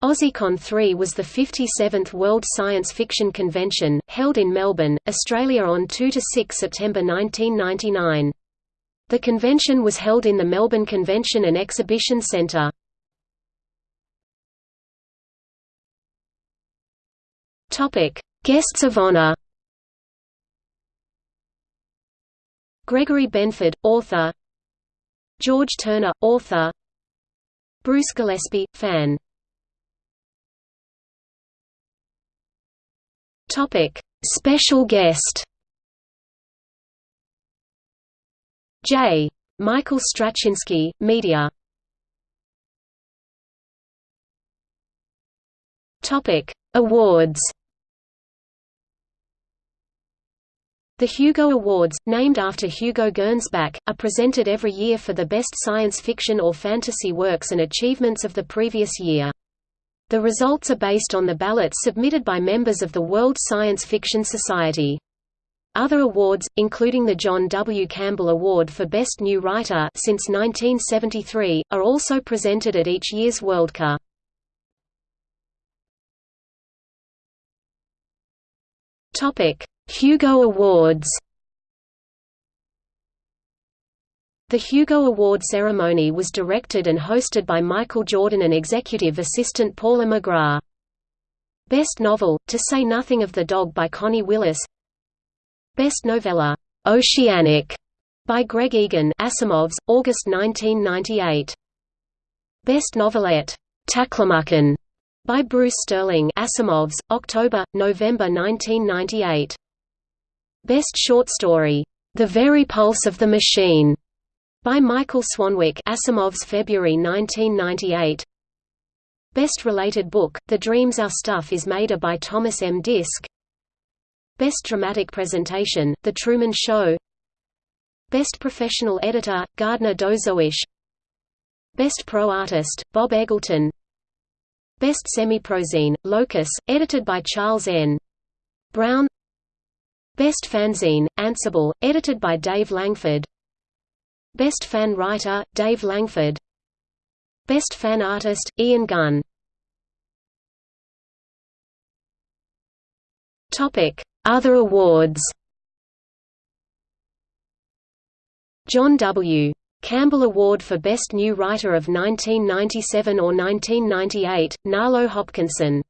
AussieCon 3 was the 57th World Science Fiction Convention, held in Melbourne, Australia on 2–6 September 1999. The convention was held in the Melbourne Convention and Exhibition Centre. Guests of honour Gregory Benford, author George Turner, author Bruce Gillespie, fan Topic: Special guest. J. Michael Straczynski, media. Topic: Awards. The Hugo Awards, named after Hugo Gernsback, are presented every year for the best science fiction or fantasy works and achievements of the previous year. The results are based on the ballots submitted by members of the World Science Fiction Society. Other awards, including the John W. Campbell Award for Best New Writer since 1973, are also presented at each year's. Topic: Hugo Awards. The Hugo Award ceremony was directed and hosted by Michael Jordan and executive assistant Paula McGrath. Best Novel, To Say Nothing of the Dog by Connie Willis Best Novella, Oceanic, by Greg Egan Asimov's, August 1998. Best Novelette, Taklamakan, by Bruce Sterling Asimov's, October, November 1998. Best Short Story, The Very Pulse of the Machine, by Michael Swanwick Asimov's February 1998 Best Related Book, The Dreams Our Stuff is Made by Thomas M. Disch. Best Dramatic Presentation, The Truman Show. Best Professional Editor, Gardner Dozois Best Pro Artist, Bob Eggleton. Best Semi-Prozine, Locus, edited by Charles N. Brown. Best Fanzine, Ansible, edited by Dave Langford Best Fan Writer, Dave Langford. Best Fan Artist, Ian Gunn. Other awards. John W. Campbell Award for Best New Writer of 1997 or 1998, Nalo Hopkinson.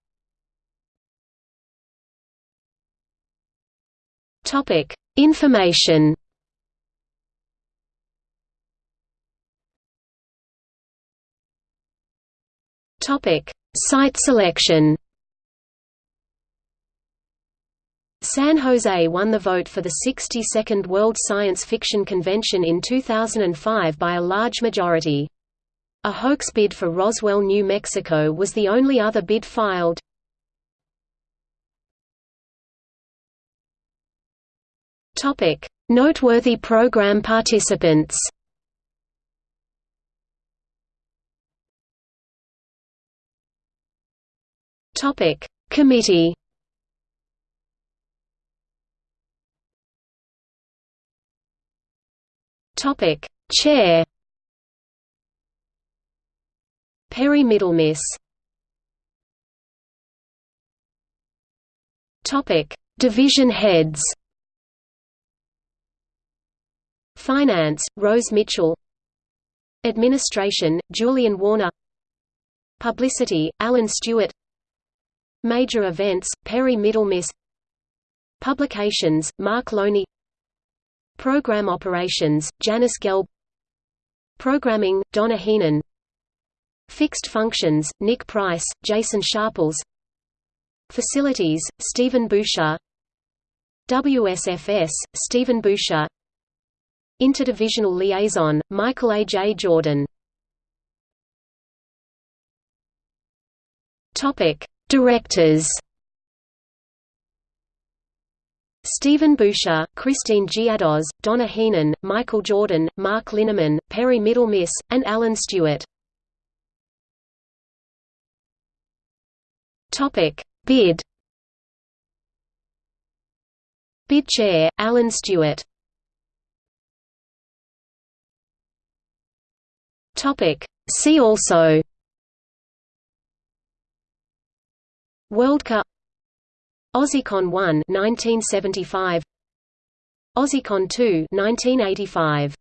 Information Topic: Site selection. San Jose won the vote for the 62nd World Science Fiction Convention in 2005 by a large majority. A hoax bid for Roswell, New Mexico was the only other bid filed. Noteworthy program participants Topic. Committee. Topic. Chair. Perry Middlemiss Topic. Division heads. Finance, Rose Mitchell. Administration, Julian Warner. Publicity, Alan Stewart Major events, Perry Middlemiss Publications, Mark Loney. Program operations, Janice Gelb. Programming, Donna Heenan. Fixed functions, Nick Price, Jason Sharples. Facilities, Stephen Boucher WSFS, Stephen Boucher Interdivisional Liaison, Michael A. J. Jordan. Topic Directors Stephen Boucher, Christine Giados, Donna Heenan, Michael Jordan, Mark Linneman, Perry Middlemiss, and Alan Stewart. Topic: Bid. Bid chair, Alan Stewart. Topic: See also Worldcon AussieCon 1 1975 AussieCon 2 1985